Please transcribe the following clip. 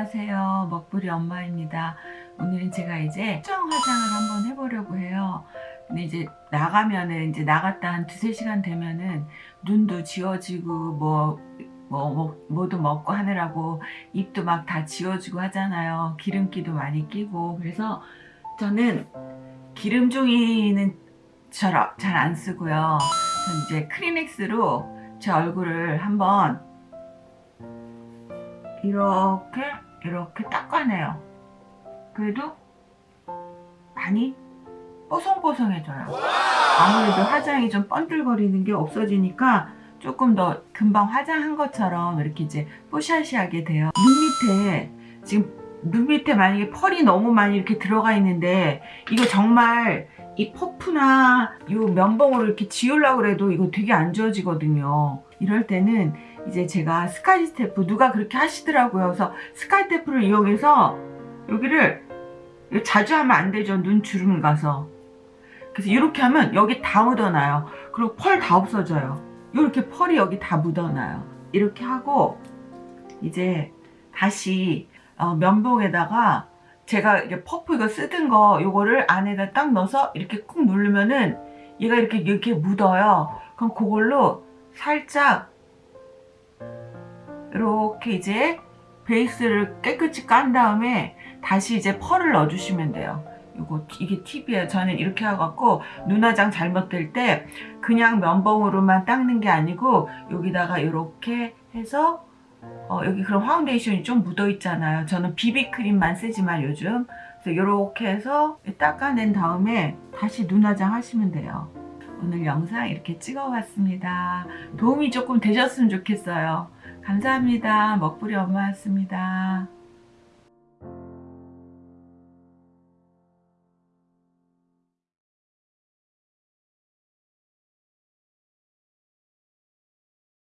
안녕하세요. 먹부리 엄마입니다. 오늘은 제가 이제 수정 화장을 한번 해보려고 해요. 근데 이제 나가면은 이제 나갔다 한 두세 시간 되면은 눈도 지워지고 뭐, 뭐, 뭐 뭐도 먹고 하느라고 입도 막 다 지워지고 하잖아요. 기름기도 많이 끼고. 그래서 저는 기름종이는 잘 안 쓰고요. 전 이제 크리넥스로 제 얼굴을 한번 이렇게 이렇게 닦아내요. 그래도 많이 뽀송뽀송해져요. 아무래도 화장이 좀 번들거리는 게 없어지니까 조금 더 금방 화장한 것처럼 이렇게 이제 뽀샤시하게 돼요. 눈 밑에 지금 눈 밑에 만약에 펄이 너무 많이 이렇게 들어가 있는데 이거 정말 이 퍼프나 이 면봉으로 이렇게 지우려고 해도 이거 되게 안 지워지거든요 이럴 때는 이제 제가 스카치 테이프 누가 그렇게 하시더라고요. 그래서 스카치 테이프를 이용해서 여기를 자주 하면 안 되죠 눈 주름 가서. 그래서 이렇게 하면 여기 다 묻어나요. 그리고 펄 다 없어져요. 이렇게 펄이 여기 다 묻어나요. 이렇게 하고 이제 다시 어, 면봉에다가 제가 이게 퍼프 이거 쓰던 거 요거를 안에다 딱 넣어서 이렇게 꾹 누르면은 얘가 이렇게 이렇게 묻어요. 그럼 그걸로 살짝 이렇게 이제 베이스를 깨끗이 깐 다음에 다시 이제 펄을 넣어주시면 돼요. 이거 이게 팁이에요. 저는 이렇게 해갖고 눈화장 잘못될 때 그냥 면봉으로만 닦는 게 아니고 여기다가 이렇게 해서 어, 여기 그런 파운데이션이 좀 묻어 있잖아요. 저는 비비크림만 쓰지만 요즘 그래서 이렇게 해서 닦아낸 다음에 다시 눈화장 하시면 돼요. 오늘 영상 이렇게 찍어봤습니다. 도움이 조금 되셨으면 좋겠어요. 감사합니다. 먹부리 엄마였습니다.